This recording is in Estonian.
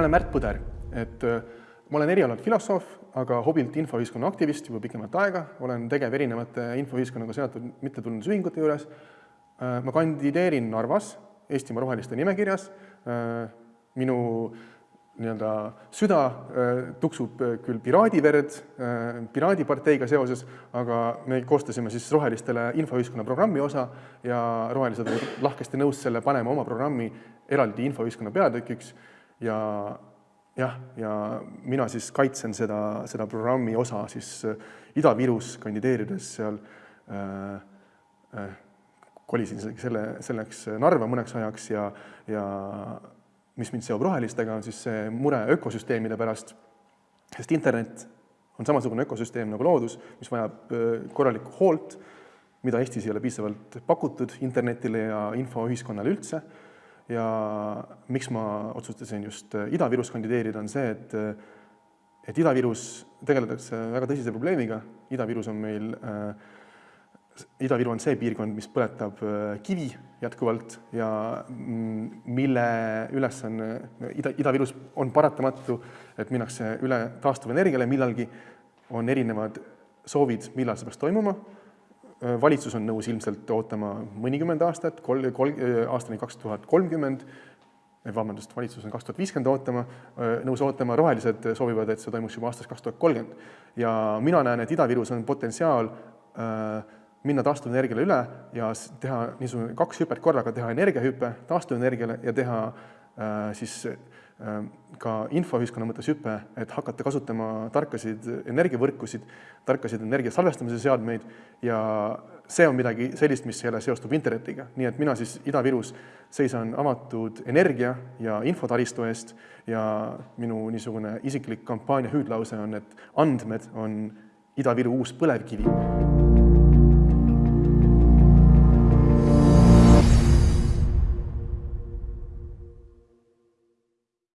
olen Märt Põder, et äh, ma olen erialalt filosoof, aga hobilt infoühiskonna aktivist juba pikemat aega, olen tegev erinevate infoühiskonnaga seotud mittetulundusühingute juures. Äh, ma kandideerin Narvas Eestimaa Roheliste nimekirjas. Äh, minu nii-öelda süda tuksub küll piraadiverd Piraadiparteiga seoses, aga me koostasime siis Rohelistele infoühiskonna programmi osa ja rohelised olid lahkesti nõus selle panema oma programmi eraldi infoühiskonna peatükiks ja jah, ja mina siis kaitsen seda, seda programmi osa siis äh, Ida-Virus kandideerides seal äh, äh, kolisin selle, selleks Narva mõneks ajaks ja, ja mis mind seob rohelistega, on siis see mure ökosüsteemide pärast, sest internet on samasugune ökosüsteem nagu loodus, mis vajab äh, korralikku hoolt, mida Eestis ei ole piisavalt pakutud internetile ja infoühiskonnale üldse ja miks ma otsustasin just äh, Ida-Virus kandideerida, on see, et äh, et Ida-Virus tegeletakse väga tõsise probleemiga, Ida-Virus on meil äh,, Ida-Viru on see piirkond, mis põletab äh, kivi jätkuvalt ja mm, mille ülesanne Ida, Ida-Virus on paratamatu, et minnakse üle taastuvenergiale millalgi, on erinevad soovid, millal see peaks toimuma valitsus on nõus ilmselt ootama mõnikümmend aastat, kol-, kol-, äh, aastani kaks tuhat kolmkümmend, äh, vabandust, valitsus on kaks tuhat viiskümmend ootama, nõus ootama, rohelised soovivad, et see toimuks juba aastast kaks tuhat kolmkümmend. ja mina näen, et Ida-Virus on potentsiaal äh, minna taastuvenergiale üle ja teha niisugune kaks hüpet korraga, teha energiahüpe taastuvenergiale ja teha äh, siis äh, ka infoühiskonna mõttes hüpe, et hakata kasutama tarkasid energiavõrkusid, tarkasid energia salvestamise seadmeid ja see on midagi sellist, mis jälle seostub internetiga, nii et mina siis Ida-Virus seisan avatud energia ja infotaristu eest ja minu niisugune isiklik kampaania hüüdlause on, et andmed on Ida-Viru uus põlevkivi